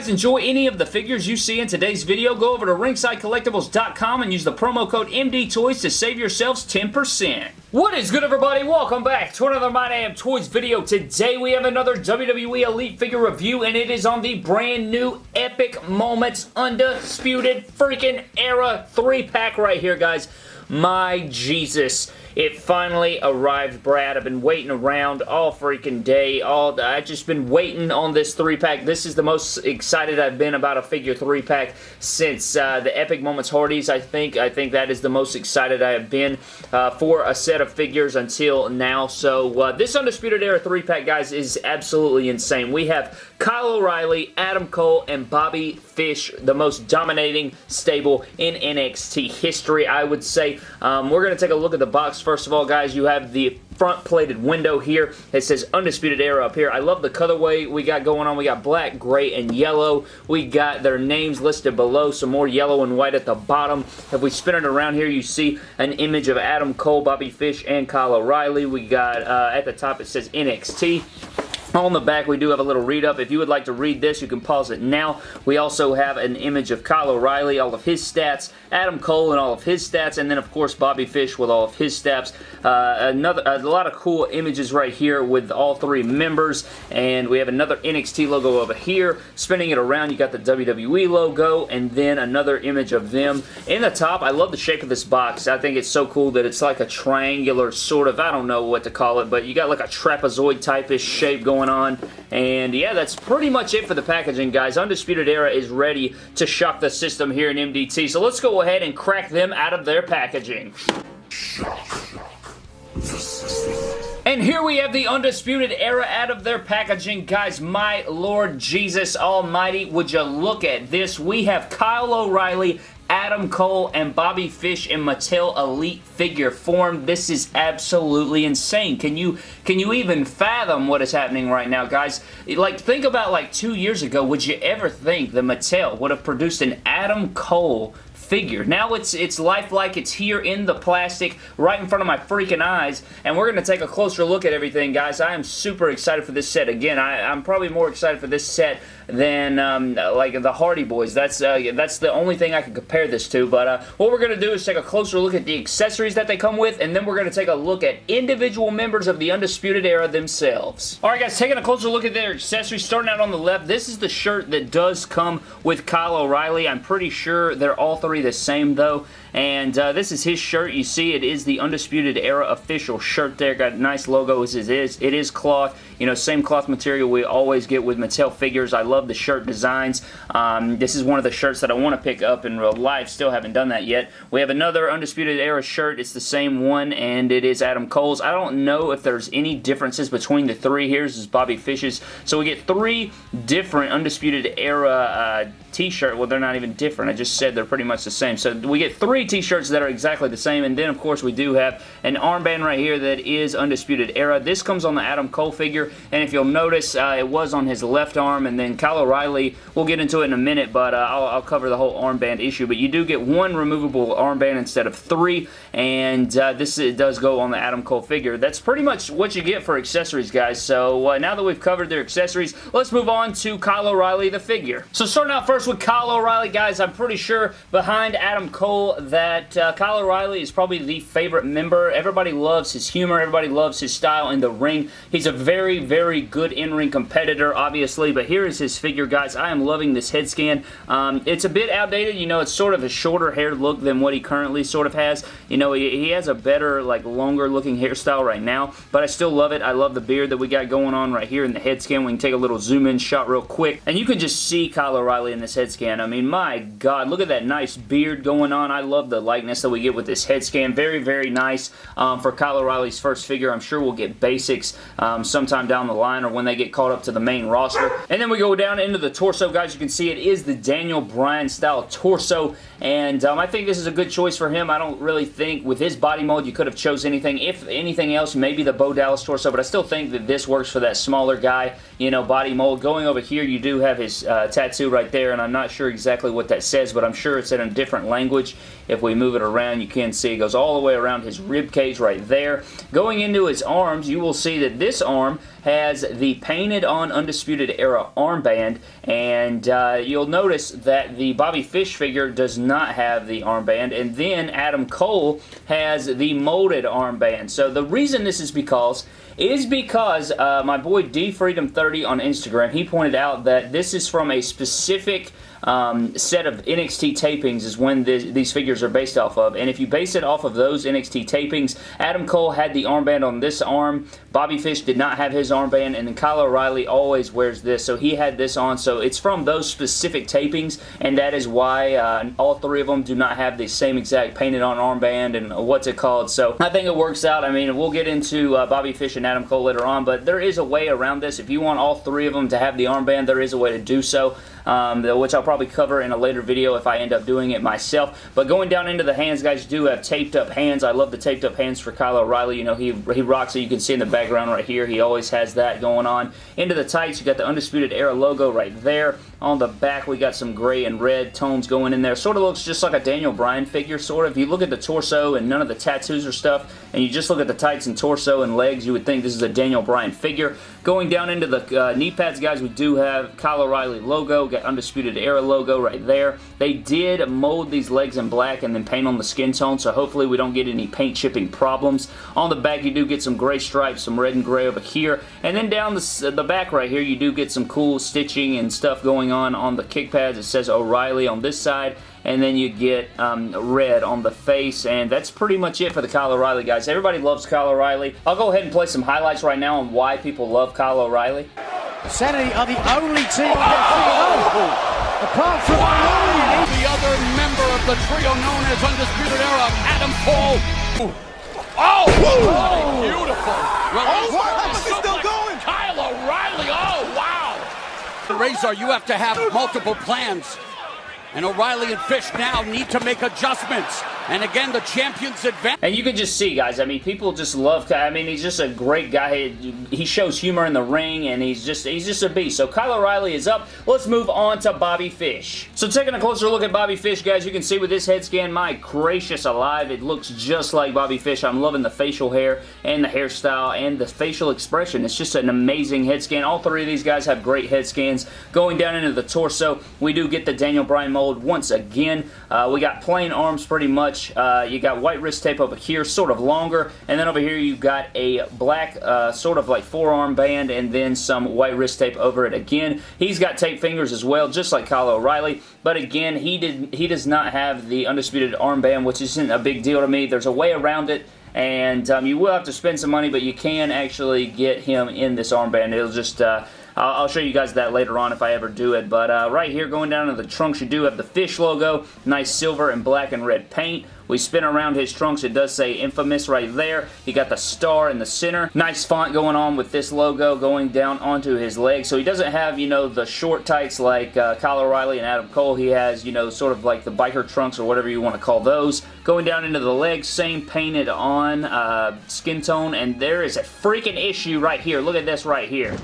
Guys enjoy any of the figures you see in today's video, go over to ringsidecollectibles.com and use the promo code MDTOYS to save yourselves 10%. What is good everybody? Welcome back to another My Damn Toys video. Today we have another WWE Elite figure review and it is on the brand new Epic Moments Undisputed freaking Era 3-pack right here guys. My Jesus. It finally arrived, Brad. I've been waiting around all freaking day. All I've just been waiting on this three-pack. This is the most excited I've been about a figure three-pack since uh, the Epic Moments Hardys, I think. I think that is the most excited I have been uh, for a set of figures until now. So uh, this Undisputed Era three-pack, guys, is absolutely insane. We have Kyle O'Reilly, Adam Cole, and Bobby Fish, the most dominating stable in NXT history, I would say. Um, we're going to take a look at the box First of all, guys, you have the front plated window here. It says Undisputed Era up here. I love the colorway we got going on. We got black, gray, and yellow. We got their names listed below, some more yellow and white at the bottom. If we spin it around here, you see an image of Adam Cole, Bobby Fish, and Kyle O'Reilly. We got, uh, at the top, it says NXT. On the back, we do have a little read-up. If you would like to read this, you can pause it now. We also have an image of Kyle O'Reilly, all of his stats, Adam Cole and all of his stats, and then, of course, Bobby Fish with all of his stats. Uh, another A lot of cool images right here with all three members, and we have another NXT logo over here. Spinning it around, you got the WWE logo, and then another image of them. In the top, I love the shape of this box. I think it's so cool that it's like a triangular sort of, I don't know what to call it, but you got like a trapezoid type-ish shape going going on. And yeah, that's pretty much it for the packaging, guys. Undisputed Era is ready to shock the system here in MDT. So let's go ahead and crack them out of their packaging. And here we have the Undisputed Era out of their packaging. Guys, my Lord Jesus Almighty, would you look at this? We have Kyle O'Reilly Adam Cole and Bobby Fish and Mattel Elite figure form. This is absolutely insane. Can you can you even fathom what is happening right now, guys? Like, think about like two years ago, would you ever think that Mattel would have produced an Adam Cole figure. Now it's it's lifelike. It's here in the plastic right in front of my freaking eyes and we're going to take a closer look at everything guys. I am super excited for this set. Again, I, I'm probably more excited for this set than um, like the Hardy Boys. That's uh, that's the only thing I can compare this to. But uh, what we're going to do is take a closer look at the accessories that they come with, and then we're going to take a look at individual members of the Undisputed Era themselves. Alright guys, taking a closer look at their accessories, starting out on the left, this is the shirt that does come with Kyle O'Reilly. I'm pretty sure they're all three the same though. And uh, this is his shirt. You see it is the Undisputed Era official shirt there. Got a nice logo as it is. It is cloth. You know, same cloth material we always get with Mattel figures. I love the shirt designs. Um, this is one of the shirts that I want to pick up in real life. Still haven't done that yet. We have another Undisputed Era shirt. It's the same one, and it is Adam Cole's. I don't know if there's any differences between the three. Here's is Bobby Fish's. So we get three different Undisputed Era uh, t-shirt. Well, they're not even different. I just said they're pretty much the same. So we get three t-shirts that are exactly the same. And then, of course, we do have an armband right here that is Undisputed Era. This comes on the Adam Cole figure. And if you'll notice, uh, it was on his left arm. And then Kyle O'Reilly, we'll get into it in a minute, but uh, I'll, I'll, cover the whole armband issue. But you do get one removable armband instead of three. And uh, this does go on the Adam Cole figure. That's pretty much what you get for accessories, guys. So uh, now that we've covered their accessories, let's move on to Kyle O'Reilly, the figure. So starting out first first with Kyle O'Reilly, guys. I'm pretty sure behind Adam Cole that uh, Kyle O'Reilly is probably the favorite member. Everybody loves his humor. Everybody loves his style in the ring. He's a very, very good in-ring competitor, obviously, but here is his figure, guys. I am loving this head scan. Um, it's a bit outdated. You know, it's sort of a shorter hair look than what he currently sort of has. You know, he, he has a better, like, longer looking hairstyle right now, but I still love it. I love the beard that we got going on right here in the head scan. We can take a little zoom in shot real quick, and you can just see Kyle O'Reilly in this head scan. I mean, my God, look at that nice beard going on. I love the likeness that we get with this head scan. Very, very nice um, for Kyle O'Reilly's first figure. I'm sure we'll get basics um, sometime down the line or when they get called up to the main roster. And then we go down into the torso, guys. You can see it is the Daniel Bryan style torso. And um, I think this is a good choice for him. I don't really think with his body mold you could have chose anything. If anything else, maybe the Bo Dallas torso, but I still think that this works for that smaller guy, you know, body mold. Going over here, you do have his uh, tattoo right there, and. I'm not sure exactly what that says, but I'm sure it's in a different language. If we move it around, you can see it goes all the way around his rib cage right there. Going into his arms, you will see that this arm has the painted on Undisputed Era armband, and uh, you'll notice that the Bobby Fish figure does not have the armband, and then Adam Cole has the molded armband. So the reason this is because is because uh, my boy DFreedom30 on Instagram, he pointed out that this is from a specific um, set of NXT tapings is when these figures are based off of. And if you base it off of those NXT tapings, Adam Cole had the armband on this arm. Bobby Fish did not have his armband. And then Kyle O'Reilly always wears this. So he had this on. So it's from those specific tapings. And that is why uh, all three of them do not have the same exact painted on armband and what's it called. So I think it works out. I mean, we'll get into uh, Bobby Fish and Adam Cole later on. But there is a way around this. If you want all three of them to have the armband, there is a way to do so. Um, which I'll probably cover in a later video if I end up doing it myself. But going down into the hands, guys, do have taped up hands. I love the taped up hands for Kyle O'Reilly. You know, he, he rocks it. You can see in the background right here. He always has that going on. Into the tights, you got the Undisputed Era logo right there. On the back, we got some gray and red tones going in there. Sort of looks just like a Daniel Bryan figure, sort of. If you look at the torso and none of the tattoos or stuff, and you just look at the tights and torso and legs, you would think this is a Daniel Bryan figure. Going down into the uh, knee pads, guys, we do have Kyle O'Reilly logo, got Undisputed Era logo right there. They did mold these legs in black and then paint on the skin tone, so hopefully we don't get any paint chipping problems. On the back, you do get some gray stripes, some red and gray over here, and then down the, the back right here, you do get some cool stitching and stuff going on on the kick pads. It says O'Reilly on this side and then you get um, red on the face, and that's pretty much it for the Kyle O'Reilly guys. Everybody loves Kyle O'Reilly. I'll go ahead and play some highlights right now on why people love Kyle O'Reilly. Sanity are the only team oh! oh! apart from O'Reilly. The other member of the trio known as Undisputed Era, Adam Cole. Oh! oh! Beautiful. Oh, what? still going? Kyle O'Reilly. Oh, wow. Razor, you have to have multiple plans. And O'Reilly and Fish now need to make adjustments. And again, the champions advance. And you can just see, guys, I mean, people just love, I mean, he's just a great guy. He shows humor in the ring, and he's just he's just a beast. So Kyle O'Reilly is up. Let's move on to Bobby Fish. So taking a closer look at Bobby Fish, guys, you can see with this head scan, my gracious alive, it looks just like Bobby Fish. I'm loving the facial hair and the hairstyle and the facial expression. It's just an amazing head scan. All three of these guys have great head scans. Going down into the torso, we do get the Daniel Bryan mold once again. Uh, we got plain arms pretty much uh, you got white wrist tape over here, sort of longer, and then over here you've got a black uh, sort of like forearm band and then some white wrist tape over it again. He's got tape fingers as well, just like Kyle O'Reilly, but again, he did he does not have the undisputed armband, which isn't a big deal to me. There's a way around it and um, you will have to spend some money, but you can actually get him in this armband. It'll just uh, I'll, show you guys that later on if I ever do it. But uh, right here, going down to the trunks, you do have the fish logo. Nice silver and black and red paint. We spin around his trunks. It does say infamous right there. He got the star in the center. Nice font going on with this logo going down onto his leg. So he doesn't have, you know, the short tights like uh, Kyle O'Reilly and Adam Cole. He has, you know, sort of like the biker trunks or whatever you want to call those. Going down into the legs, same painted on uh, skin tone. And there is a freaking issue right here. Look at this right here.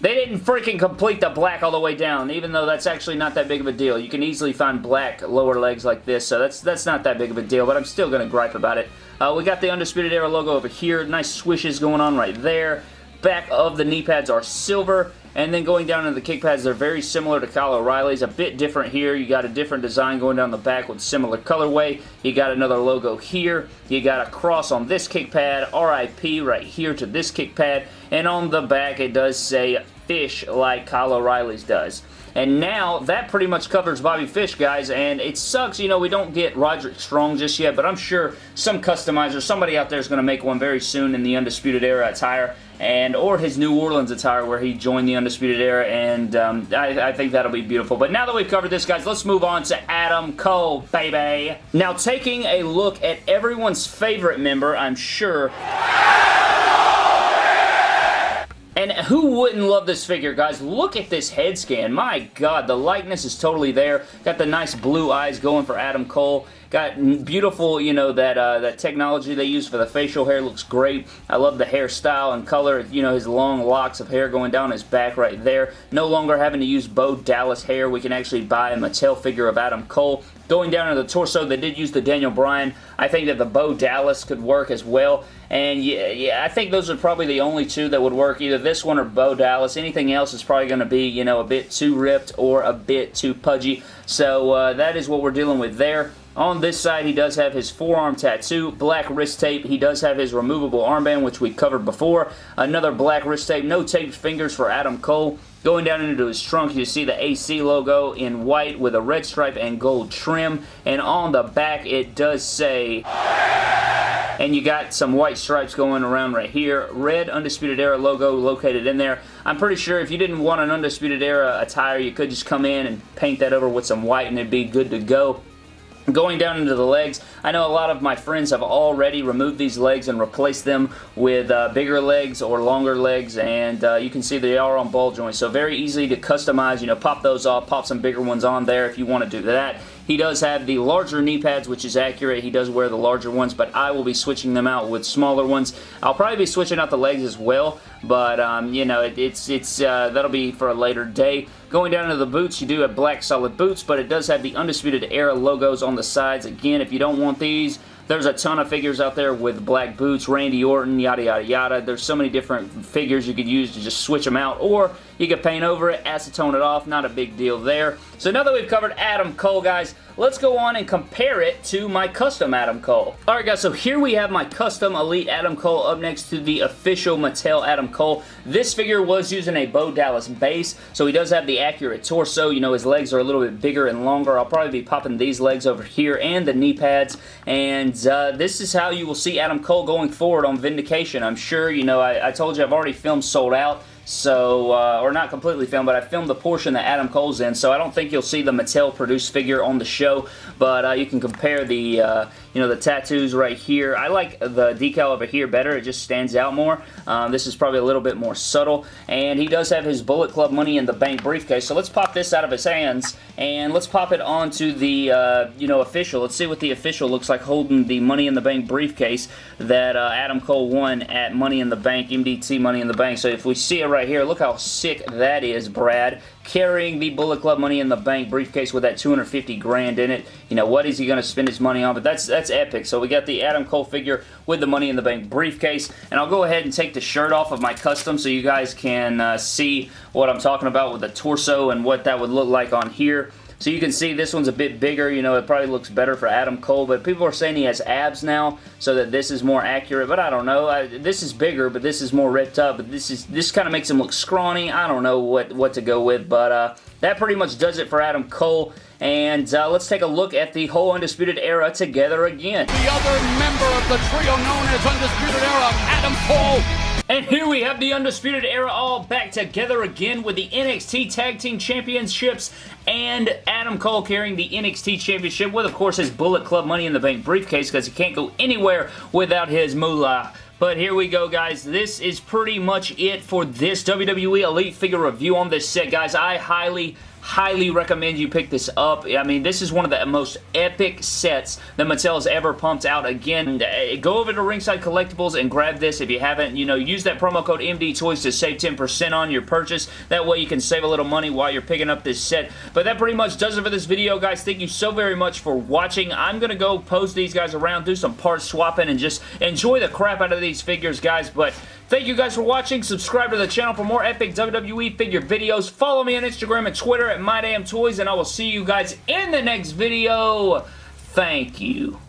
They didn't freaking complete the black all the way down, even though that's actually not that big of a deal. You can easily find black lower legs like this, so that's that's not that big of a deal, but I'm still going to gripe about it. Uh, we got the Undisputed Era logo over here. Nice swishes going on right there. Back of the knee pads are silver. And then going down into the kick pads, they're very similar to Kyle O'Reilly's. A bit different here. You got a different design going down the back with similar colorway. You got another logo here. You got a cross on this kick pad. RIP right here to this kick pad. And on the back, it does say fish like Kyle O'Reilly's does. And now, that pretty much covers Bobby Fish, guys, and it sucks, you know, we don't get Roderick Strong just yet, but I'm sure some customizer, somebody out there is going to make one very soon in the Undisputed Era attire, and or his New Orleans attire where he joined the Undisputed Era, and um, I, I think that'll be beautiful. But now that we've covered this, guys, let's move on to Adam Cole, baby. Now, taking a look at everyone's favorite member, I'm sure... And who wouldn't love this figure, guys? Look at this head scan. My God, the likeness is totally there. Got the nice blue eyes going for Adam Cole. Got beautiful, you know, that uh, that technology they use for the facial hair looks great. I love the hairstyle and color. You know, his long locks of hair going down his back right there. No longer having to use Bo Dallas hair. We can actually buy a Mattel figure of Adam Cole. Going down to the torso, they did use the Daniel Bryan. I think that the Bo Dallas could work as well. And yeah, yeah, I think those are probably the only two that would work. Either this one or Bo Dallas. Anything else is probably going to be, you know, a bit too ripped or a bit too pudgy. So uh, that is what we're dealing with there. On this side, he does have his forearm tattoo, black wrist tape. He does have his removable armband, which we covered before. Another black wrist tape, no taped fingers for Adam Cole. Going down into his trunk, you see the AC logo in white with a red stripe and gold trim. And on the back, it does say and you got some white stripes going around right here. Red Undisputed Era logo located in there. I'm pretty sure if you didn't want an Undisputed Era attire, you could just come in and paint that over with some white and it'd be good to go. Going down into the legs, I know a lot of my friends have already removed these legs and replaced them with uh, bigger legs or longer legs and uh, you can see they are on ball joints so very easy to customize, you know, pop those off, pop some bigger ones on there if you want to do that. He does have the larger knee pads, which is accurate. He does wear the larger ones, but I will be switching them out with smaller ones. I'll probably be switching out the legs as well, but, um, you know, it, it's, it's uh, that'll be for a later day. Going down to the boots, you do have black solid boots, but it does have the Undisputed Era logos on the sides. Again, if you don't want these, there's a ton of figures out there with black boots, Randy Orton, yada yada yada. There's so many different figures you could use to just switch them out, or you can paint over it, acetone it off, not a big deal there. So now that we've covered Adam Cole, guys, let's go on and compare it to my custom Adam Cole. Alright guys, so here we have my custom Elite Adam Cole up next to the official Mattel Adam Cole. This figure was using a Bo Dallas base, so he does have the accurate torso. You know, his legs are a little bit bigger and longer. I'll probably be popping these legs over here and the knee pads, and uh, this is how you will see Adam Cole going forward on Vindication. I'm sure, you know, I, I told you I've already filmed Sold Out, so, uh, or not completely filmed, but I filmed the portion that Adam Cole's in, so I don't think you'll see the Mattel produced figure on the show, but uh, you can compare the, uh, you know, the tattoos right here. I like the decal over here better. It just stands out more. Um, this is probably a little bit more subtle, and he does have his Bullet Club Money in the Bank briefcase, so let's pop this out of his hands, and let's pop it onto the, uh, you know, official. Let's see what the official looks like holding the Money in the Bank briefcase that uh, Adam Cole won at Money in the Bank, MDT Money in the Bank. So if we see it right here, look how sick that is, Brad carrying the Bullet Club Money in the Bank briefcase with that 250 grand in it. You know, what is he going to spend his money on? But that's that's epic. So we got the Adam Cole figure with the Money in the Bank briefcase. And I'll go ahead and take the shirt off of my custom so you guys can uh, see what I'm talking about with the torso and what that would look like on here. So you can see this one's a bit bigger. You know, it probably looks better for Adam Cole, but people are saying he has abs now, so that this is more accurate. But I don't know. I, this is bigger, but this is more ripped up. But this is this kind of makes him look scrawny. I don't know what, what to go with, but uh, that pretty much does it for Adam Cole. And uh, let's take a look at the whole Undisputed Era together again. The other member of the trio known as Undisputed Era, Adam Cole, and here we have the Undisputed Era all back together again with the NXT Tag Team Championships and Adam Cole carrying the NXT Championship with, of course, his Bullet Club Money in the Bank briefcase because he can't go anywhere without his moolah. But here we go, guys. This is pretty much it for this WWE Elite figure review on this set, guys. I highly, highly recommend you pick this up. I mean, this is one of the most epic sets that Mattel has ever pumped out. Again, uh, go over to Ringside Collectibles and grab this if you haven't. You know, use that promo code MD Toys to save 10% on your purchase. That way you can save a little money while you're picking up this set. But that pretty much does it for this video, guys. Thank you so very much for watching. I'm going to go post these guys around, do some part swapping, and just enjoy the crap out of these figures, guys. But Thank you guys for watching. Subscribe to the channel for more epic WWE figure videos. Follow me on Instagram and Twitter at MyDamnToys, and I will see you guys in the next video. Thank you.